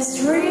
as dreamers